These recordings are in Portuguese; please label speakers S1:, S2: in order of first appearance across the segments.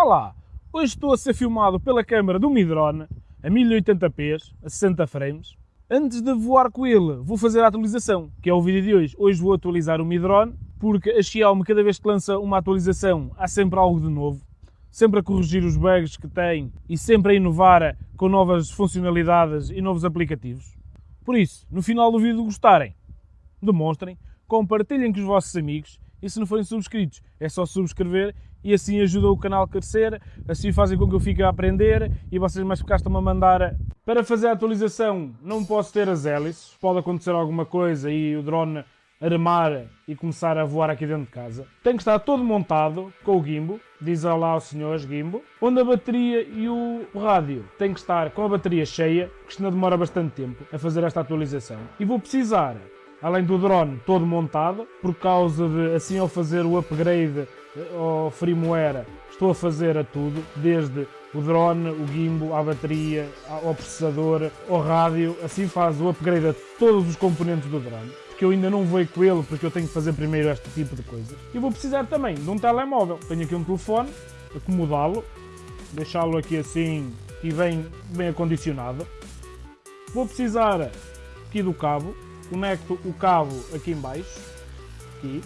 S1: Olá, hoje estou a ser filmado pela câmera do Mi Drone a 1080p, a 60 frames. Antes de voar com ele, vou fazer a atualização, que é o vídeo de hoje. Hoje vou atualizar o Mi Drone, porque a Xiaomi, cada vez que lança uma atualização, há sempre algo de novo. Sempre a corrigir os bugs que tem e sempre a inovar com novas funcionalidades e novos aplicativos. Por isso, no final do vídeo gostarem, demonstrem, compartilhem com os vossos amigos e se não forem subscritos, é só subscrever e assim ajuda o canal a crescer, assim fazem com que eu fique a aprender e vocês mais ficar estão a mandar. Para fazer a atualização não posso ter as hélices, pode acontecer alguma coisa e o drone armar e começar a voar aqui dentro de casa. Tem que estar todo montado com o gimbo, diz lá aos senhores gimbo, onde a bateria e o rádio tem que estar com a bateria cheia, porque senão demora bastante tempo a fazer esta atualização. E vou precisar além do drone todo montado, por causa de, assim ao fazer o upgrade ao firmware, estou a fazer a tudo, desde o drone, o gimbal, a bateria, ao processador, ao rádio, assim faz o upgrade a todos os componentes do drone, porque eu ainda não vou com ele, porque eu tenho que fazer primeiro este tipo de coisas. E vou precisar também de um telemóvel, tenho aqui um telefone, acomodá-lo, deixá-lo aqui assim e bem, bem acondicionado. Vou precisar aqui do cabo, conecto o cabo aqui em baixo, aqui.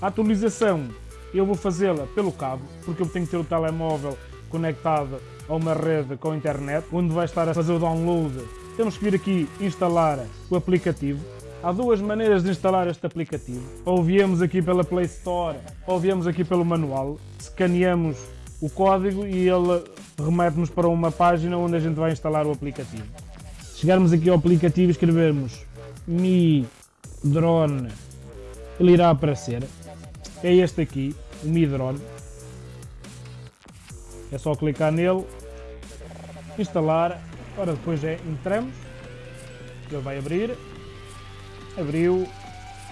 S1: A atualização eu vou fazê-la pelo cabo, porque eu tenho que ter o telemóvel conectado a uma rede com a internet, onde vai estar a fazer o download. Temos que vir aqui instalar o aplicativo. Há duas maneiras de instalar este aplicativo. Ou viemos aqui pela Play Store, ou viemos aqui pelo manual. Escaneamos o código e ele remete-nos para uma página onde a gente vai instalar o aplicativo chegarmos aqui ao aplicativo e escrevermos Mi Drone, ele irá aparecer. É este aqui, o Mi Drone. É só clicar nele, instalar. Ora, depois é entramos, ele vai abrir. Abriu.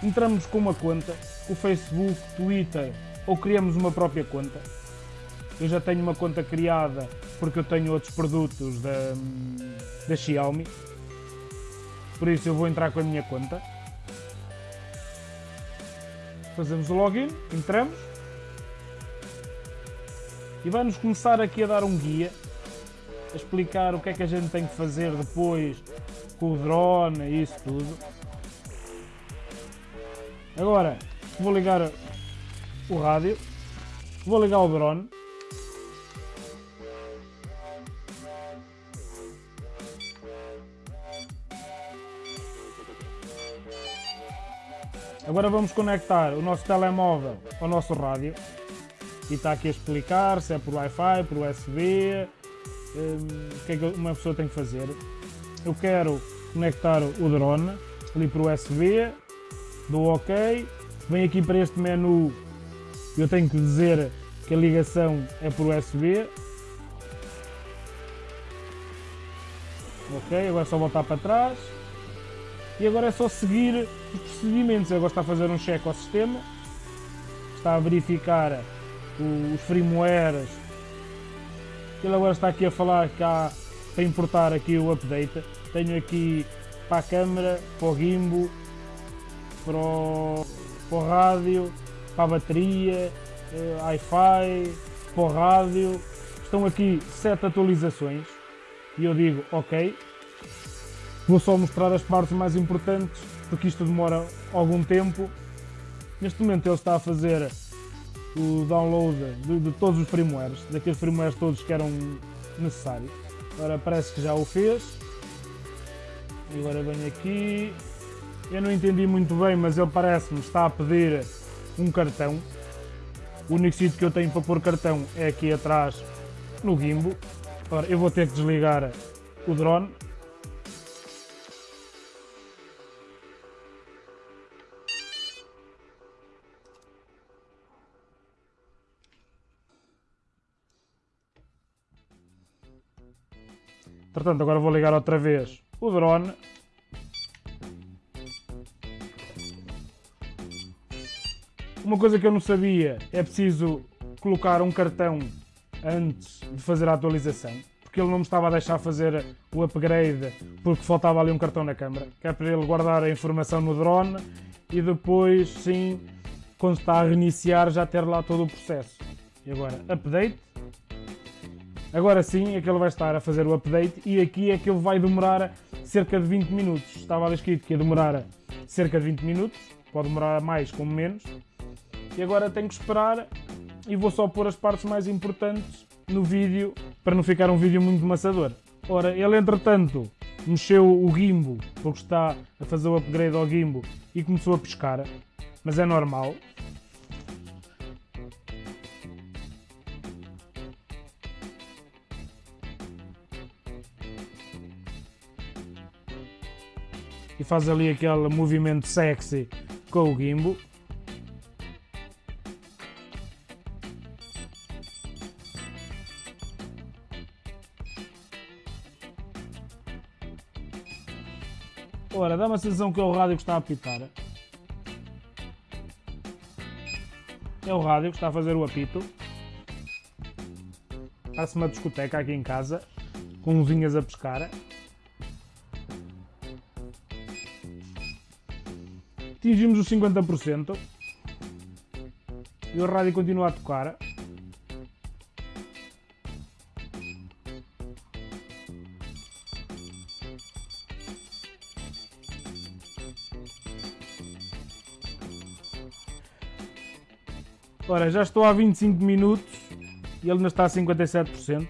S1: Entramos com uma conta, o Facebook, Twitter ou criamos uma própria conta. Eu já tenho uma conta criada porque eu tenho outros produtos da, da Xiaomi. Por isso eu vou entrar com a minha conta. Fazemos o login, entramos. E vai-nos começar aqui a dar um guia. A explicar o que é que a gente tem que fazer depois com o drone e isso tudo. Agora vou ligar o rádio. Vou ligar o drone. Agora vamos conectar o nosso telemóvel ao nosso rádio e está aqui a explicar se é por Wi-Fi, por USB, um, o que é que uma pessoa tem que fazer. Eu quero conectar o drone ali por USB, dou OK, venho aqui para este menu, eu tenho que dizer que a ligação é por USB. Ok, agora só voltar para trás e agora é só seguir os procedimentos. Agora está a fazer um check ao sistema, está a verificar os firmwares. Ele agora está aqui a falar que há para importar aqui o update. Tenho aqui para a câmera, para o gimbal, para o, para o rádio, para a bateria, uh, Wi-Fi, para o rádio. Estão aqui sete atualizações e eu digo ok, Vou só mostrar as partes mais importantes, porque isto demora algum tempo. Neste momento ele está a fazer o download de, de todos os firmwares, daqueles firmwares todos que eram necessários. Agora parece que já o fez. E agora venho aqui. Eu não entendi muito bem, mas ele parece-me está a pedir um cartão. O único sítio que eu tenho para pôr cartão é aqui atrás no gimbal. Agora eu vou ter que desligar o drone Portanto, agora vou ligar outra vez o drone. Uma coisa que eu não sabia é preciso colocar um cartão antes de fazer a atualização, porque ele não me estava a deixar fazer o upgrade porque faltava ali um cartão na câmera, que é para ele guardar a informação no drone e depois sim, quando está a reiniciar já ter lá todo o processo. E agora, update. Agora sim é que ele vai estar a fazer o update e aqui é que ele vai demorar cerca de 20 minutos. Estava ali escrito que ia demorar cerca de 20 minutos, pode demorar mais como menos. E agora tenho que esperar e vou só pôr as partes mais importantes no vídeo para não ficar um vídeo muito maçador. Ora, ele entretanto mexeu o gimbo porque está a fazer o upgrade ao gimbo e começou a pescar, mas é normal, e faz ali aquele movimento sexy com o gimbo. Ora, dá uma sensação que é o rádio que está a apitar. É o rádio que está a fazer o apito. Parece uma discoteca aqui em casa, com luzinhas a pescar. Atingimos os 50%. E o rádio continua a tocar. Ora, já estou há 25 minutos e ele ainda está a 57%.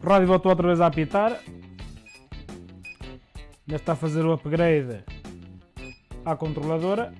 S1: O rádio voltou outra vez a apitar. Ainda está a fazer o upgrade à controladora.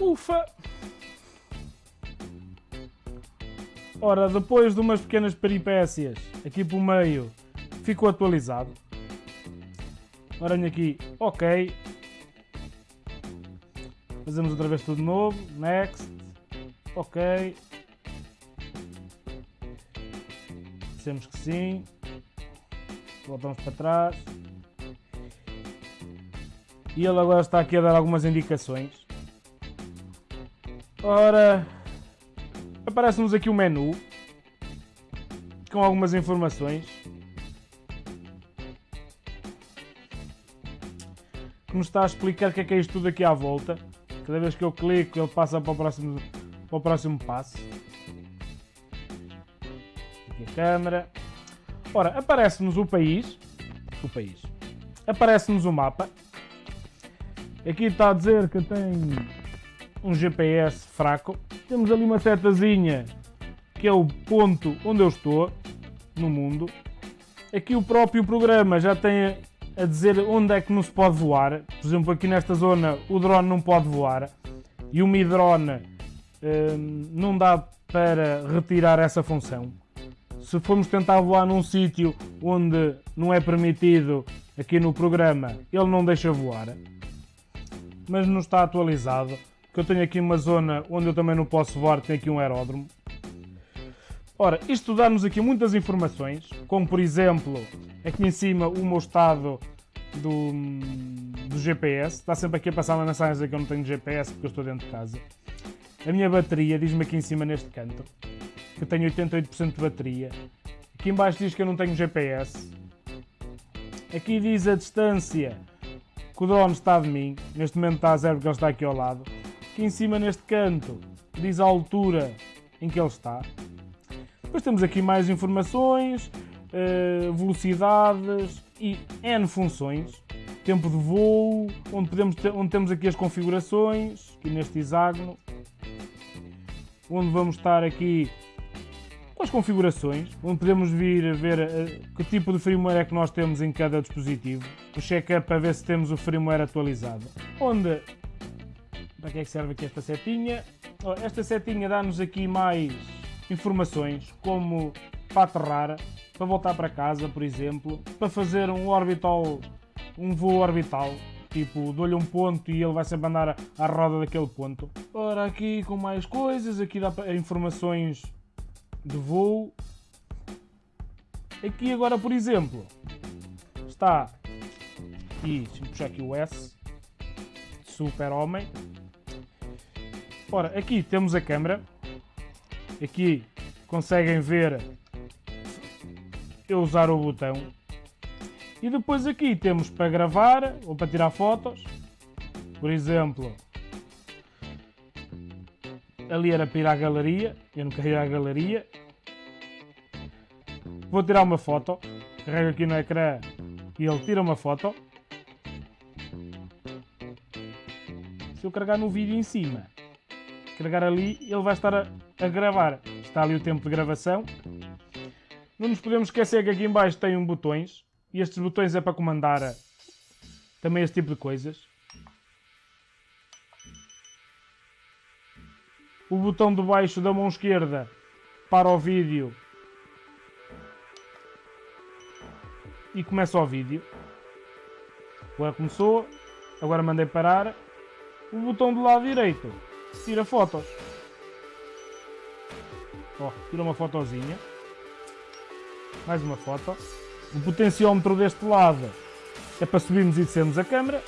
S1: Ufa! Ora, depois de umas pequenas peripécias aqui pelo meio, ficou atualizado. Ora, aqui, ok. Fazemos outra vez tudo de novo. Next. Ok. Dizemos que sim. Voltamos para trás. E ele agora está aqui a dar algumas indicações. Ora, aparece-nos aqui o um menu com algumas informações que nos está a explicar o que é que é isto tudo aqui à volta. Cada vez que eu clico, ele passa para o próximo, para o próximo passo. Aqui a câmera. Ora, aparece-nos o país. O país. Aparece-nos o mapa. Aqui está a dizer que tem um GPS fraco. Temos ali uma setazinha que é o ponto onde eu estou no mundo. Aqui o próprio programa já tem a dizer onde é que não se pode voar. Por exemplo, aqui nesta zona o drone não pode voar e o Mi Drone hum, não dá para retirar essa função. Se formos tentar voar num sítio onde não é permitido aqui no programa, ele não deixa voar. Mas não está atualizado, que eu tenho aqui uma zona onde eu também não posso voar, tem aqui um aeródromo. Ora, isto dá-nos aqui muitas informações, como por exemplo, aqui em cima o meu estado do, do GPS. Está sempre aqui a passar uma mensagem a dizer que eu não tenho GPS porque eu estou dentro de casa. A minha bateria diz-me aqui em cima neste canto que tenho 88% de bateria. Aqui embaixo diz que eu não tenho GPS. Aqui diz a distância que o drone está de mim. Neste momento está a zero porque ele está aqui ao lado. Aqui em cima neste canto diz a altura em que ele está. Depois temos aqui mais informações, eh, velocidades e N funções. Tempo de voo, onde, podemos ter, onde temos aqui as configurações, aqui neste hexágono. Onde vamos estar aqui com as configurações, onde podemos vir ver uh, que tipo de firmware é que nós temos em cada dispositivo, o check-up para ver se temos o firmware atualizado. Onde, para que é que serve aqui esta setinha? Esta setinha dá-nos aqui mais informações, como para aterrar, para voltar para casa, por exemplo, para fazer um orbital, um voo orbital, tipo, dou-lhe um ponto e ele vai sempre andar à roda daquele ponto. Ora, aqui com mais coisas, aqui dá informações de voo. Aqui agora, por exemplo, está aqui, deixa puxar aqui o S, Super Homem. Ora, aqui temos a câmera. Aqui conseguem ver eu usar o botão. E depois aqui temos para gravar ou para tirar fotos. Por exemplo, ali era para ir à galeria, eu não quero à galeria. Vou tirar uma foto, carrego aqui no ecrã e ele tira uma foto. Se eu carregar no vídeo em cima, carregar ali, ele vai estar a, a gravar. Está ali o tempo de gravação. Não nos podemos esquecer que aqui em baixo tem um botões e estes botões é para comandar também este tipo de coisas. o botão de baixo da mão esquerda para o vídeo e começa o vídeo. Agora começou, agora mandei parar. O botão do lado direito tira fotos. Ó, tira uma fotozinha. Mais uma foto. O potenciómetro deste lado é para subirmos e descermos a câmera.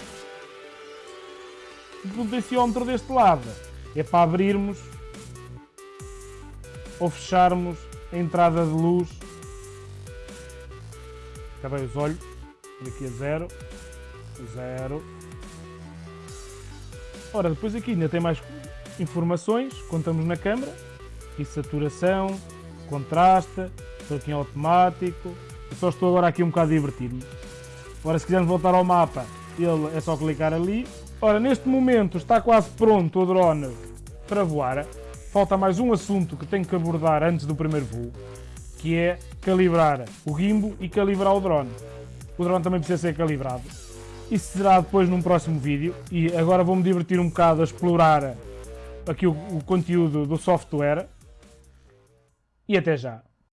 S1: O potenciómetro deste lado é para abrirmos ou fecharmos a entrada de luz. Acabei os olhos, aqui a zero, zero. Ora, depois aqui ainda tem mais informações, contamos na câmera, aqui saturação, contraste, estou aqui em automático, eu só estou agora aqui um bocado a divertir-me. Ora, se quisermos voltar ao mapa, ele é só clicar ali. Ora, neste momento está quase pronto o drone para voar falta mais um assunto que tenho que abordar antes do primeiro voo, que é calibrar o gimbo e calibrar o drone. O drone também precisa ser calibrado. Isso será depois num próximo vídeo e agora vou-me divertir um bocado a explorar aqui o, o conteúdo do software e até já.